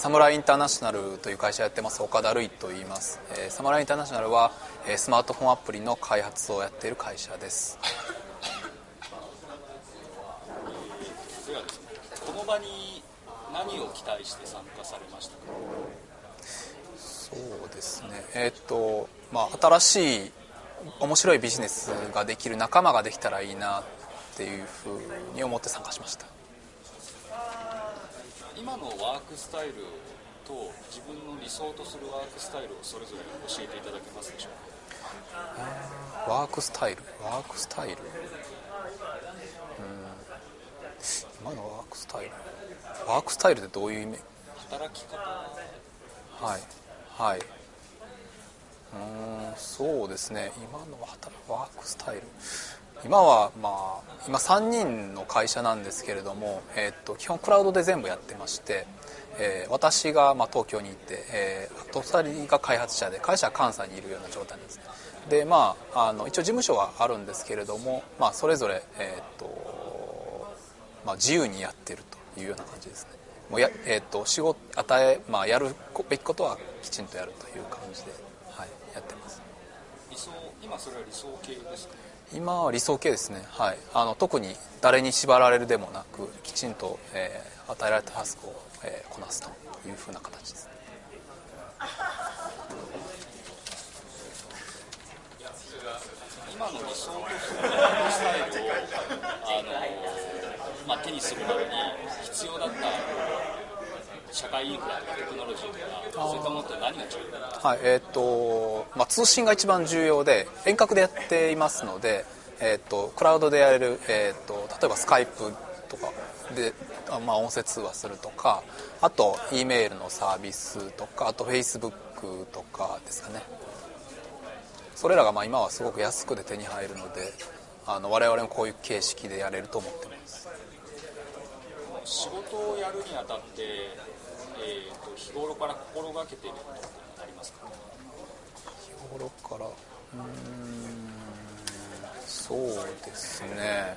サムライインターナショナルという会社やってます。岡田瑠衣と言います、えー、サムライインターナショナルは、えー、スマートフォンアプリの開発をやっている会社です。この場に何を期待して参加されましたか？そうですね。えー、っとまあ新しい面白いビジネスができる仲間ができたらいいなっていうふうに思って参加しました今のワークスタイルと自分の理想とするワークスタイルをそれぞれ教えていただけますでしょうか？ワークスタイル？ワークスタイル？うん。今のワークスタイル？ワークスタイルってどういう意味？働き方はい。はい。うんそうですね。今のワークスタイル。今はまあ今3人の会社なんですけれども、えー、っと基本クラウドで全部やってまして、えー、私がまあ東京にいて、えー、あと2人が開発者で会社は関西にいるような状態ですね。でまああの一応事務所はあるんですけれども、まあ、それぞれ、えー、っとまあ、自由にやってるというような感じですね。もうや、えー、っと仕事与え、まあ、やるべきことはきちんとやるという感じで、はい、やってます。想今それは理想系ですか？今は理想系ですね、はい、あの特に誰に縛られるでもなくきちんと、えー、与えられたタスクを、えー、こなすというふうな形です、今の理想とするスタイルをあの、まあ、手にするために必要だった社会インフラとかテクノロジーとかそういったものって何が違う？はいえー、っとまあ、通信が一番重要で遠隔でやっていますので、えー、っとクラウドでやれる、えー、っと例えばスカイプとかで、まあ、音声通話するとかあと E メールのサービスとかあと Facebook とかですかね。それらがまあ今はすごく安くで手に入るのであの我々もこういう形式でやれると思ってます。仕事をやるにあたって、えーと、日頃から心がけていることってありますか？日頃からうんそうですね。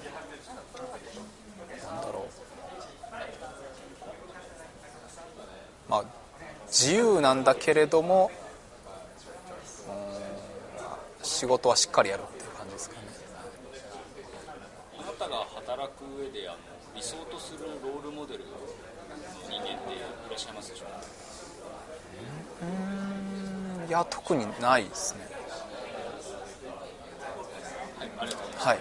なんだろう。まあ自由なんだけれども仕事はしっかりやるっていう感じですかねあなたが働く上であの理想とするロールモデルの人間っていらっしゃいますでしょうか？うん。いや特にないですね。はいありがとうございます、はい